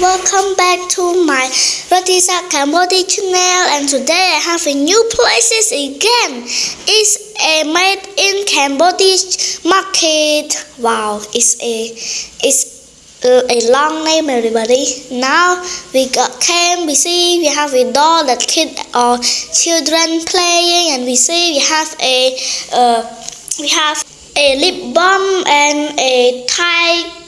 welcome back to my Rotisa Cambodia channel and today I have a new places again. It's a made in Cambodia market. Wow, it's a it's a, a long name everybody. Now we got camp, we see we have a doll that kid or children playing and we see we have a uh, we have a lip balm and a Thai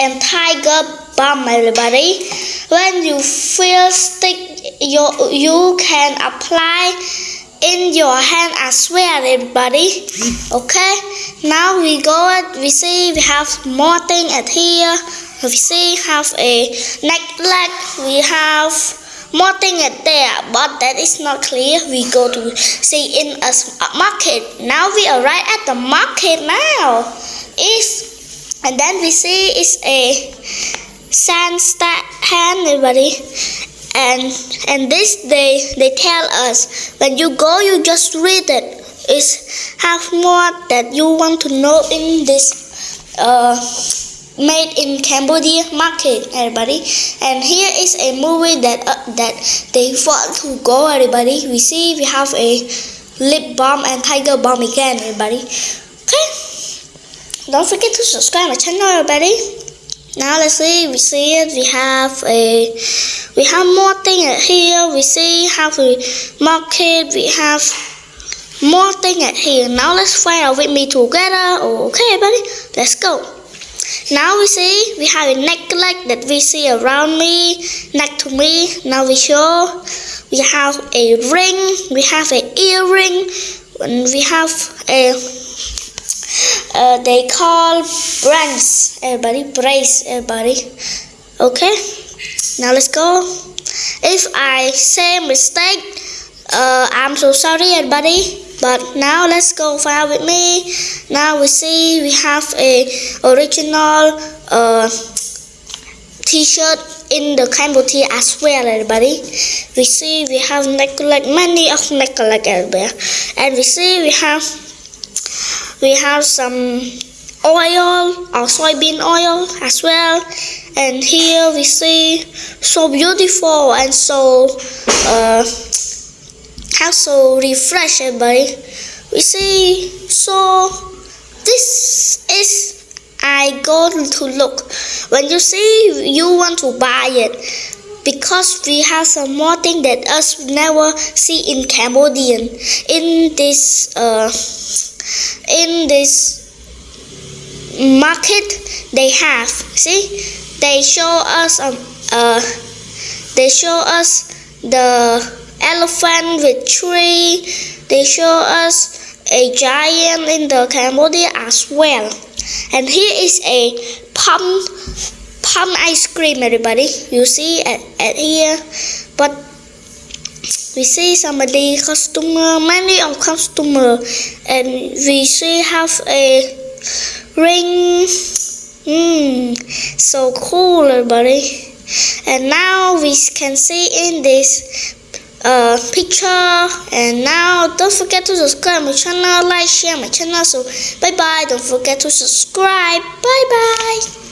and tiger balm everybody when you feel stick you you can apply in your hand as well everybody okay? Now we go we see we have more thing at here. We see have a necklace. We have more thing at there but that is not clear. We go to see in a market. Now we arrive at the market now. Is and then we see is a sand hand everybody and and this day they tell us when you go you just read it. Is have more that you want to know in this uh, made in Cambodia market everybody. And here is a movie that uh, that they want to go everybody. We see we have a lip balm and tiger balm again everybody. Okay. Don't forget to subscribe my channel everybody now let's see we see it we have a we have more thing here we see how we market we have more thing at here. Now let's find out with me together. Okay buddy let's go. Now we see we have a necklace that we see around me next to me. Now we show we have a ring we have an earring and we have a uh, they call brace everybody brace everybody. Okay now let's go. If I say mistake uh, I'm so sorry everybody. But now let's go file with me. Now we see we have a original uh, t-shirt in the Cambodia as well everybody. We see we have necklace many of necklace everywhere. And we see we have we have some oil or soybean oil as well. And here we see so beautiful and so uh, how so refresh everybody we see so this is I go to look. When you see you want to buy it. Because we have some more thing that us never see in Cambodian. In this uh, in this market they have see they show us um, uh, they show us the elephant with tree. They show us a giant in the Cambodia as well. And here is a pump pump ice cream everybody. You see at, at here. But we see somebody customer many of customer and we see have a ring mm, so cool everybody. And now we can see in this uh, picture. And now don't forget to subscribe my channel like share my channel so bye bye don't forget to subscribe. Bye bye